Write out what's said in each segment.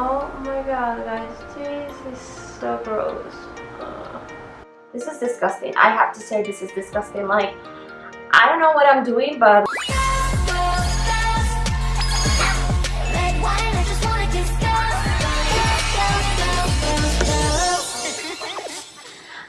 Oh my god, guys, this is so gross. Uh, this is disgusting. I have to say this is disgusting. Like, I don't know what I'm doing, but...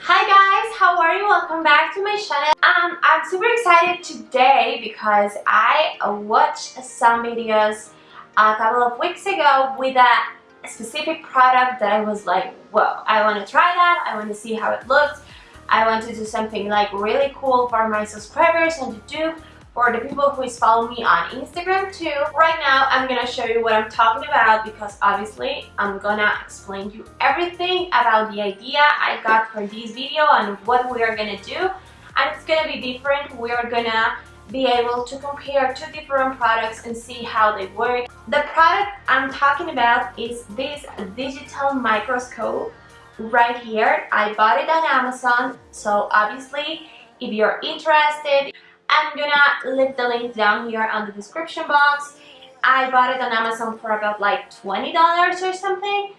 Hi guys, how are you? Welcome back to my channel. Um, I'm super excited today because I watched some videos a couple of weeks ago with a specific product that I was like, whoa, I want to try that, I want to see how it looks, I want to do something like really cool for my subscribers and to do for the people who is following me on Instagram too. Right now, I'm gonna show you what I'm talking about because obviously I'm gonna explain you everything about the idea I got for this video and what we are gonna do. And it's gonna be different. We are gonna be able to compare two different products and see how they work. The product I'm talking about is this digital microscope right here. I bought it on Amazon, so obviously if you're interested, I'm gonna leave the link down here on the description box. I bought it on Amazon for about like $20 or something.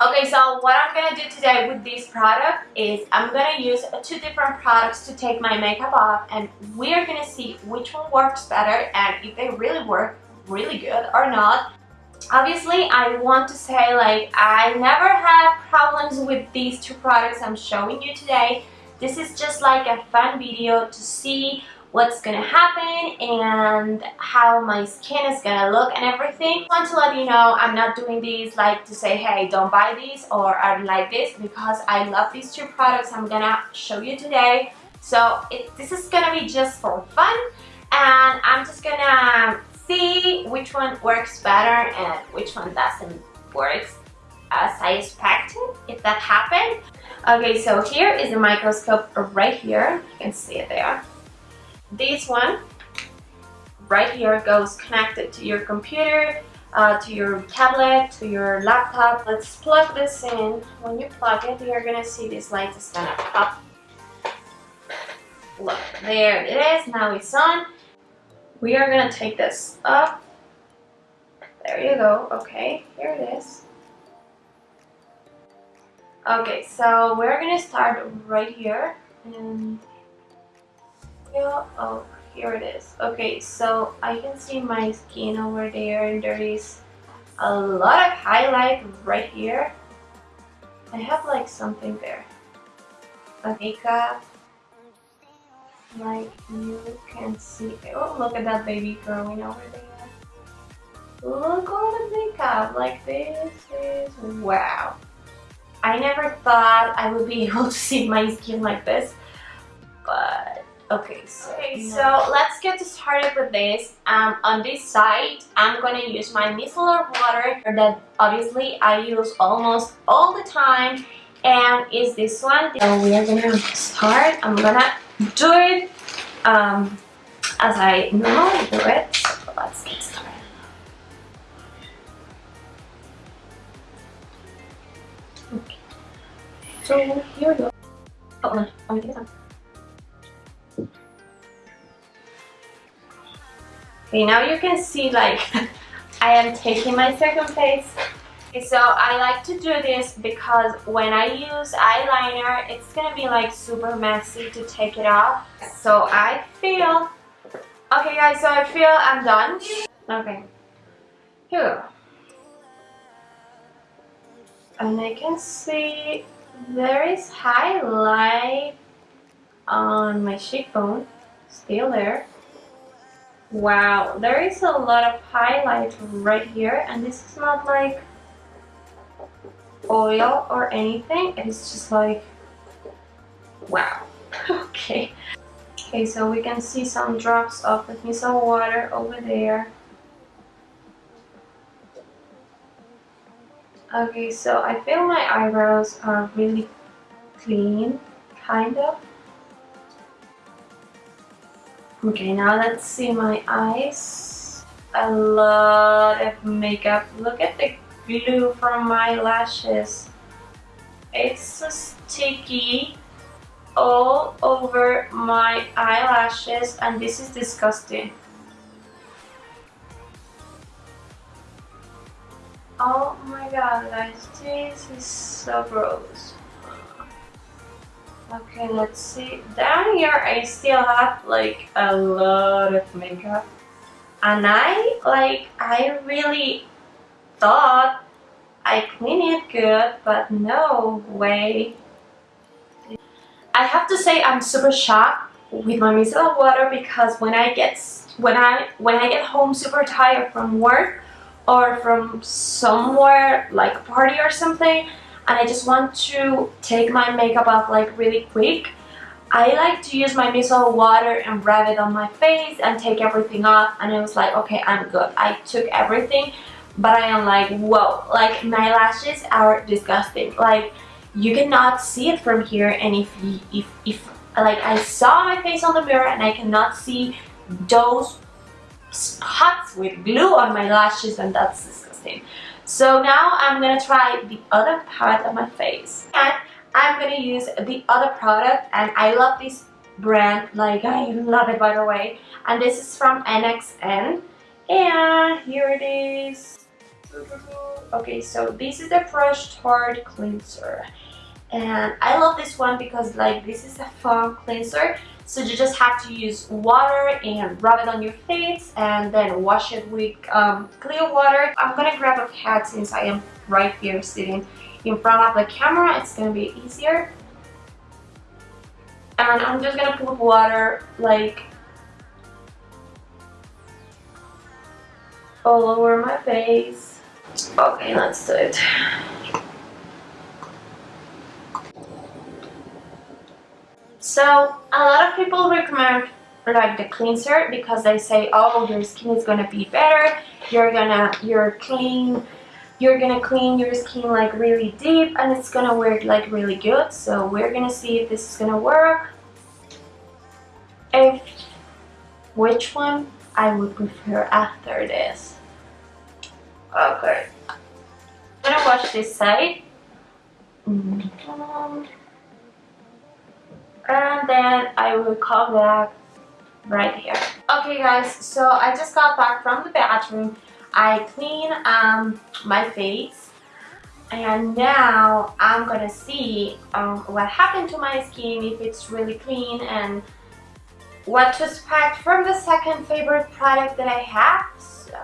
Okay, so what I'm gonna do today with this product is I'm gonna use two different products to take my makeup off and we're gonna see which one works better and if they really work really good or not. Obviously, I want to say like I never had problems with these two products I'm showing you today. This is just like a fun video to see what's gonna happen and how my skin is gonna look and everything. I want to let you know I'm not doing these like to say hey don't buy these or I like this because I love these two products I'm gonna show you today. So it, this is gonna be just for fun and I'm just gonna see which one works better and which one doesn't work as I expected if that happened. Okay, so here is the microscope right here. You can see it there. This one right here goes connected to your computer, uh, to your tablet, to your laptop. Let's plug this in. When you plug it, you're gonna see this light is gonna pop. Look, there it is. Now it's on we are to take this up. There you go. Okay, here it is. Okay, so we're to start right here. And oh, here it is. Okay, so I can see my skin over there and there is a lot of highlight right here. I have like something there. A makeup like you can see oh look at that baby growing over there look all the makeup like this is wow I never thought I would be able to see my skin like this but okay so, okay, so let's get started with this um, on this side I'm gonna use my micellar water that obviously I use almost all the time and is this one so we are gonna start I'm gonna do it um, as I normally do it. So let's get started. Okay. So here we go. Oh no, I'm gonna Okay, now you can see like I am taking my second face so I like to do this because when I use eyeliner, it's gonna be like super messy to take it off. So I feel, okay guys, so I feel I'm done. Okay, here And I can see there is highlight on my cheekbone, still there. Wow, there is a lot of highlight right here and this is not like oil or anything. It's just like, wow. okay. Okay, so we can see some drops of the micellar water over there. Okay, so I feel my eyebrows are really clean, kind of. Okay, now let's see my eyes. A lot of makeup. Look at the glue from my lashes. It's sticky all over my eyelashes and this is disgusting. oh my god guys this is so gross okay let's see. Down here I still have like a lot of makeup. And I like I really thought I clean it good but no way. I have to say I'm super shocked with my micellar water because when I get when I when I get home super tired from work or from somewhere like a party or something and I just want to take my makeup off like really quick. I like to use my micellar water and rub it on my face and take everything off and I was like okay I'm good. I took everything but I am like whoa like my lashes are disgusting. Like you cannot see it from here and if if if like I saw my face on the mirror and I cannot see those spots with glue on my lashes and that's so now I'm gonna try the other part of my face. And I'm gonna use the other product and I love this brand. Like I love it by the way. And this is from NXN and here it is. Okay so this is the Fresh Tart Cleanser and I love this one because like this is a foam cleanser. So you just have to use water and rub it on your face and then wash it with um, clear water. I'm gonna grab a pad since I am right here sitting in front of the camera. It's gonna be easier. And I'm just gonna put water like all over my face. Okay let's do it So a lot of people recommend like the cleanser because they say oh your skin is gonna be better. You're gonna you're clean you're gonna clean your skin like really deep and it's gonna work like really good. So we're gonna see if this is gonna work. If which one? I would prefer after this. Okay. I'm gonna wash this side. Mm -hmm and then I will come back right here. Okay guys, so I just got back from the bathroom. I clean um, my face and now I'm gonna see um, what happened to my skin, if it's really clean and what to expect from the second favorite product that I have. So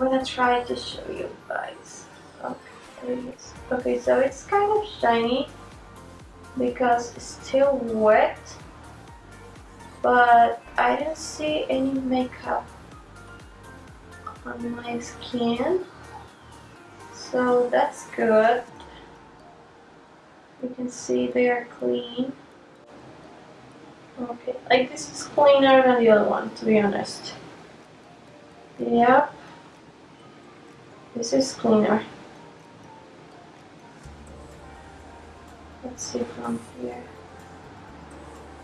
I'm gonna try to show you guys. Okay, okay so it's kind of shiny because it's still wet but I don't see any makeup on my skin. So that's good. You can see they are clean. Okay like this is cleaner than the other one to be honest. Yep. This is cleaner let's see from here.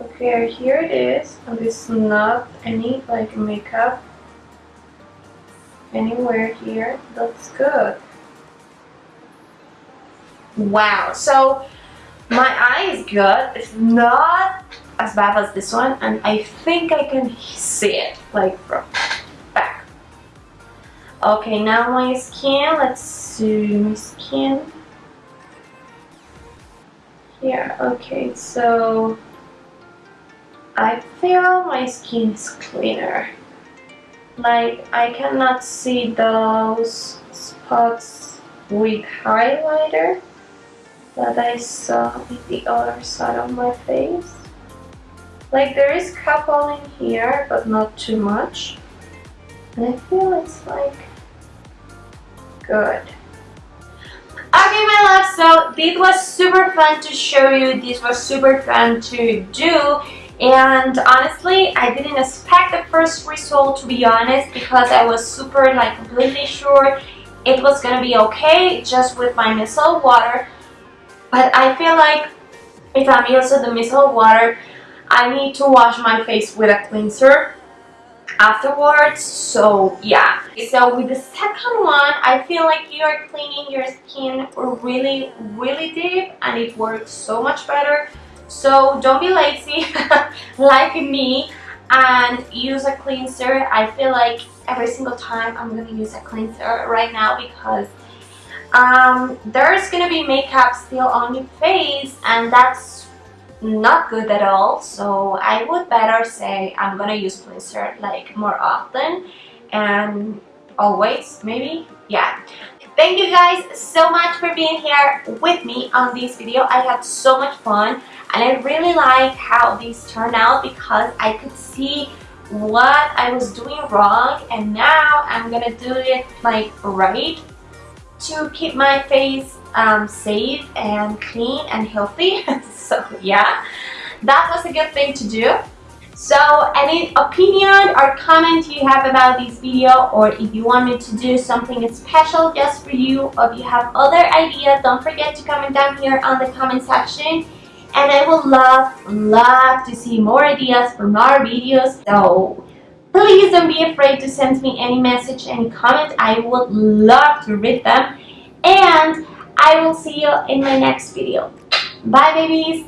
Okay here it is. And there's not any like makeup anywhere here. That's good. Wow. So my eye is good. It's not as bad as this one and I think I can see it like from back. Okay now my skin. Let's see my skin yeah, okay, so I feel my skin is cleaner. Like, I cannot see those spots with highlighter that I saw in the other side of my face. Like, there is couple in here, but not too much. And I feel it's like good. Okay my love, so this was super fun to show you, this was super fun to do. And honestly I didn't expect the first result to be honest because I was super like completely sure it was gonna be okay just with my micellar water. But I feel like if I'm using the micellar water I need to wash my face with a cleanser afterwards. So yeah. So with the second one I feel like you're cleaning your skin really really deep and it works so much better. So don't be lazy. Like me and use a cleanser. I feel like every single time I'm gonna use a cleanser right now because um, there's gonna be makeup still on your face and that's not good at all. So I would better say I'm gonna use cleanser like more often and always maybe? Yeah. Thank you guys so much for being here with me on this video. I had so much fun and I really like how these turned out because I could see what I was doing wrong and now I'm gonna do it like right to keep my face um, safe and clean and healthy so yeah that was a good thing to do. So any opinion or comment you have about this video or if you want me to do something special just for you or if you have other ideas don't forget to comment down here on the comment section. And I would love love to see more ideas for more videos. So please don't be afraid to send me any message any comment. I would love to read them. And I will see you in my next video bye babies